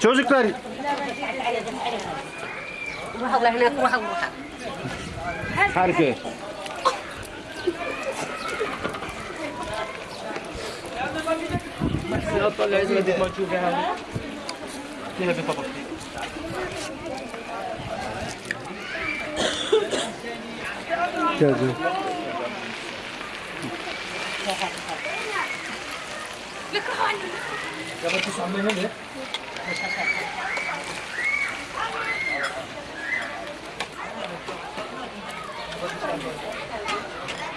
Çocuklar harika. طلع عزمة ما تشوفها هذه فيها Geldi.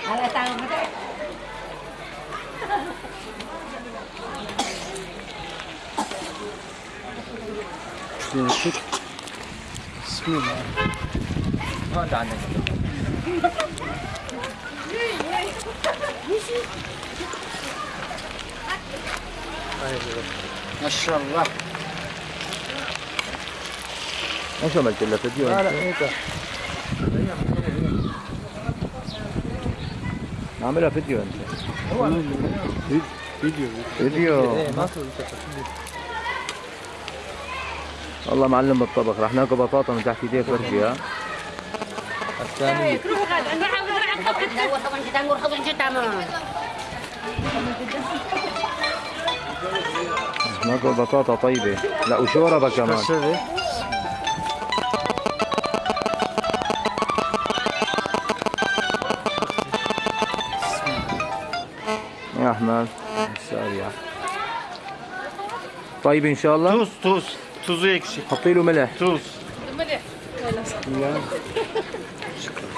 Halata mo tayo. Блин, тут смело. Ну да, на Машаллах. إيش عملت لها فيديو لا لا انت؟ هيك. عاملها فيديو أنت. Video. فيديو. إيه، ما والله معلم بالطبخ رح ناكل بطاطا من تحت إيديك فرجي ها؟ الثاني ناكل بطاطا طيبة. لا وشوربة كمان. الرحمن السارية طيب إن شاء الله توز توز توزو يكشي حطي له ملح توز ملح شكرا